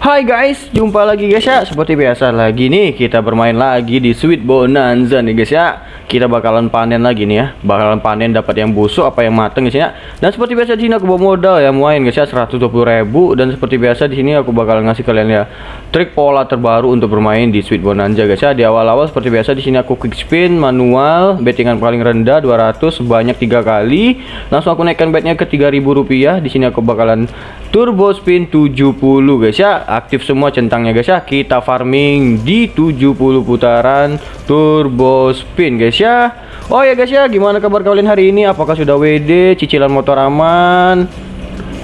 Hai guys, jumpa lagi guys ya. Seperti biasa lagi nih Kita bermain lagi di Sweet Bonanza nih guys ya. Kita bakalan panen lagi nih ya. Bakalan panen dapat yang busuk apa yang mateng guys ya. Dan seperti biasa di sini aku bawa modal ya Main guys ya 120 ribu. Dan seperti biasa di sini aku bakalan ngasih kalian ya Trik pola terbaru untuk bermain di Sweet Bonanza guys ya. Di awal-awal seperti biasa di sini aku quick spin manual Bettingan paling rendah 200 sebanyak tiga kali. Langsung aku naikkan betnya ke 3000 rupiah. Di sini aku bakalan turbo spin 70 guys ya. Aktif semua centangnya guys ya. Kita farming di 70 putaran turbo spin guys ya. Oh ya guys ya. Gimana kabar kalian hari ini? Apakah sudah WD cicilan motor aman?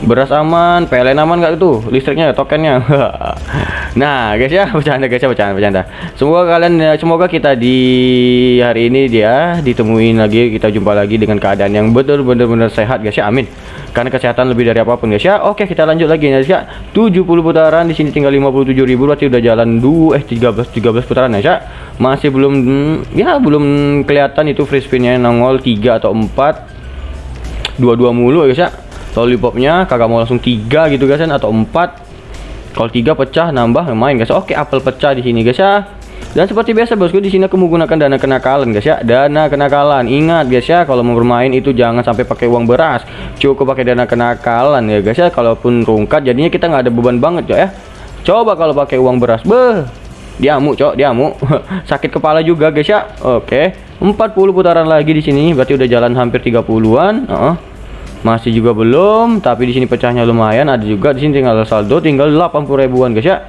Beras aman? PLN aman nggak itu? Listriknya tokennya? Nah guys ya. Bercanda guys ya. Bercanda bercanda. Semoga kalian ya, semoga kita di hari ini dia ditemuin lagi. Kita jumpa lagi dengan keadaan yang betul benar-benar sehat guys ya. Amin karena kesehatan lebih dari apa pun guys ya. Oke kita lanjut lagi guys ya. 70 putaran di sini tinggal 57.000 berarti udah jalan 2 eh 13 13 putaran guys ya. Masih belum hmm, ya belum kelihatan itu free spinnya nongol 3 atau 4 dua-dua mulu guys ya. Lollipopnya kagak mau langsung tiga gitu guys kan atau empat. Kalau tiga pecah nambah main guys. Oke apel pecah di sini guys ya dan seperti biasa bosku di sini aku menggunakan dana kenakalan guys ya. Dana kenakalan. Ingat guys ya kalau mau bermain itu jangan sampai pakai uang beras. Cukup pakai dana kenakalan ya guys ya. Kalaupun rungkat jadinya kita nggak ada beban banget ya. Coba kalau pakai uang beras. Beh diamuk cok diamuk. Sakit kepala juga guys ya. Oke 40 putaran lagi di sini. Berarti udah jalan hampir 30-an uh -uh masih juga belum tapi di sini pecahnya lumayan. Ada juga di sini tinggal saldo tinggal 80 ribuan guys ya.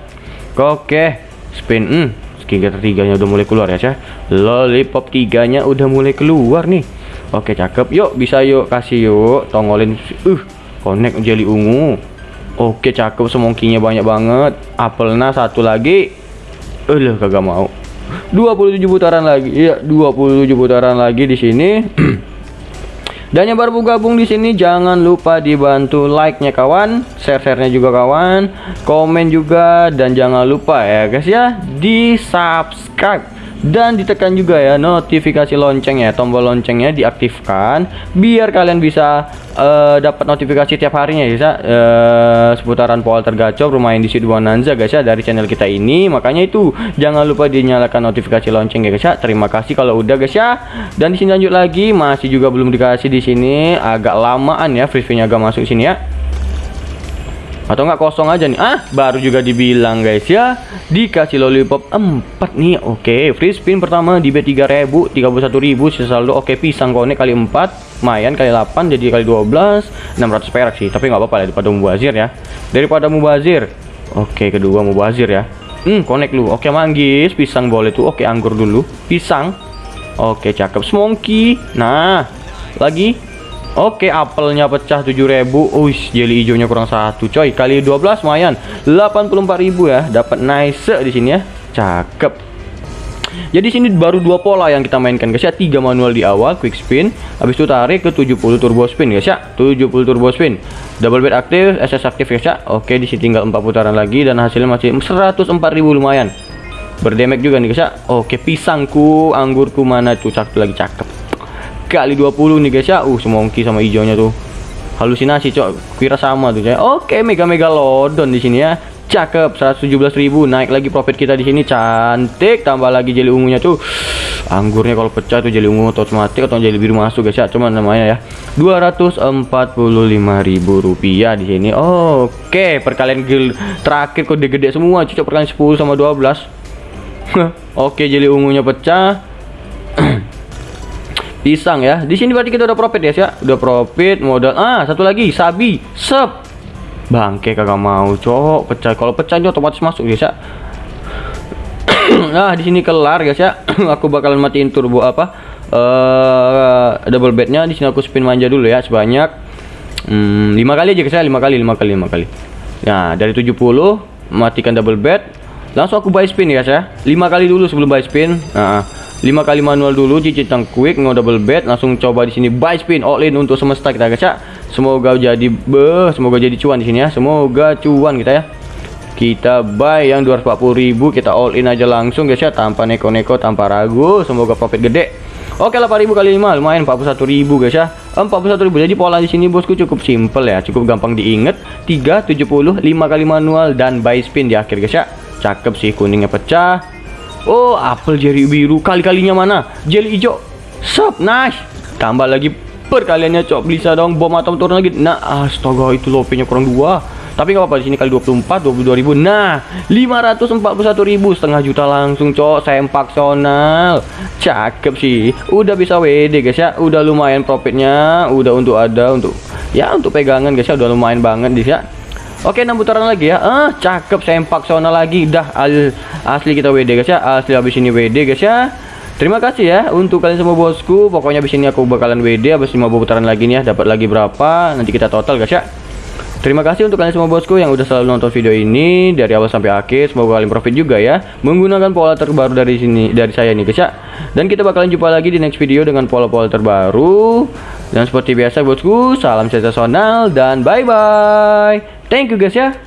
Oke spin hmm skincare tiganya udah mulai keluar ya cah. Lollipop tiganya udah mulai keluar nih. Oke cakep. Yuk bisa yuk kasih yuk tongolin uh connect jelly ungu. Oke cakep. Semongkinya banyak banget. Apelnya satu lagi. Eh kagak mau. 27 putaran lagi. Ya 27 putaran lagi di sini Dan yang baru gabung di sini jangan lupa dibantu like-nya kawan, share-share-nya juga kawan, komen juga dan jangan lupa ya guys ya di subscribe dan ditekan juga ya notifikasi lonceng ya tombol loncengnya diaktifkan biar kalian bisa uh, dapat notifikasi tiap harinya ya uh, seputaran pool tergacor bermain di situ Bonanza guys ya dari channel kita ini. Makanya itu jangan lupa dinyalakan notifikasi lonceng ya guys ya. Terima kasih kalau udah guys ya. Dan di sini lanjut lagi masih juga belum dikasih di sini agak lamaan ya free agak masuk sini ya atau enggak kosong aja nih? Ah baru juga dibilang guys ya. Dikasih lollipop 4 nih. Oke free spin pertama di B3000 31000 sisa saldo. Oke pisang konek kali 4 mayan kali 8 jadi kali 12 600 perak sih. Tapi nggak apa-apa daripada mubazir ya. Daripada mubazir. Oke kedua mubazir ya. Hmm konek lu. Oke manggis pisang boleh tuh. Oke anggur dulu. Pisang. Oke cakep. Smoky. Nah lagi Oke, apelnya pecah 7000. Uish, jelly hijaunya kurang satu, coy. Kali 12 lumayan. 84.000 ya. Dapat nice di sini ya. Cakep. Jadi sini baru dua pola yang kita mainkan guys ya. Tiga manual di awal quick spin, habis itu tarik ke 70 turbo spin guys ya. 70 turbo spin. Double bed aktif, SS aktif guys ya. Oke, di sini tinggal 4 putaran lagi dan hasilnya masih 104.000 lumayan. Berdemek juga nih guys ya. Oke, pisangku, anggurku mana tuh cakep lagi cakep kali 20 nih guys ya. Uh semongki sama hijaunya tuh. Halusinasi cok. Kira sama tuh ya oke mega mega lodon di sini ya. Cakep 117.000 naik lagi profit kita di sini. Cantik. Tambah lagi jeli ungunya tuh. Anggurnya kalau pecah tuh jeli ungu otomatis atau jeli biru masuk guys ya. Cuman namanya ya. 245.000 rupiah di sini. Oke perkalian gil terakhir kok gede-gede semua cocok perkalian 10 sama 12 oke jeli ungunya pecah pisang ya. Di sini berarti kita udah profit ya ya. Udah profit modal. Ah satu lagi sabi. Sep. Bangke kagak mau cowok pecah. Kalau pecah itu otomatis masuk ya ya. Nah di sini kelar guys ya. Aku bakalan matiin turbo apa? Uh, double bednya. Di sini aku spin manja dulu ya sebanyak. Hmm, 5 kali aja guys ya. 5 kali 5 kali 5 kali. Nah dari 70 matikan double bed. Langsung aku buy spin ya guys ya. 5 kali dulu sebelum buy spin. Nah 5 kali manual dulu cicit quick nggak double bet langsung coba di sini. Buy spin all in untuk semesta kita guys ya semoga jadi be semoga jadi cuan di sini ya. Semoga cuan kita ya. Kita buy yang 240.000 kita all in aja langsung guys ya. Tanpa neko-neko tanpa ragu semoga profit gede. Oke 8000 kali 5 lumayan 41000 guys ya. 41000 jadi pola di sini bosku cukup simple ya. Cukup gampang diinget. 3 70 5 kali manual dan buy spin di akhir guys ya. Cakep sih kuningnya pecah Oh apel jeri biru. Kali-kalinya mana? Jelly hijau. Sup nice. Tambah lagi perkaliannya cok. Bisa dong bom atom turun lagi. Nah astaga itu lopenya kurang dua. Tapi nggak apa-apa di sini kali 24 22.000 nah 541.000 setengah juta langsung cok. Sempak sonal cakep sih. Udah bisa WD guys ya. Udah lumayan profitnya. Udah untuk ada untuk ya untuk pegangan guys ya. Udah lumayan banget guys ya Oke 6 putaran lagi ya ah cakep sempak sonal lagi dah asli kita WD guys ya asli habis ini WD guys ya Terima kasih ya untuk kalian semua bosku. Pokoknya habis ini aku bakalan WD habis 5 putaran lagi nih ya. Dapat lagi berapa? Nanti kita total guys ya. Terima kasih untuk kalian semua bosku yang udah selalu nonton video ini dari awal sampai akhir. Semoga kalian profit juga ya menggunakan pola terbaru dari sini dari saya nih guys ya. Dan kita bakalan jumpa lagi di next video dengan pola-pola terbaru. Dan seperti biasa bosku, salam sensasional dan bye bye. Thank you guys ya.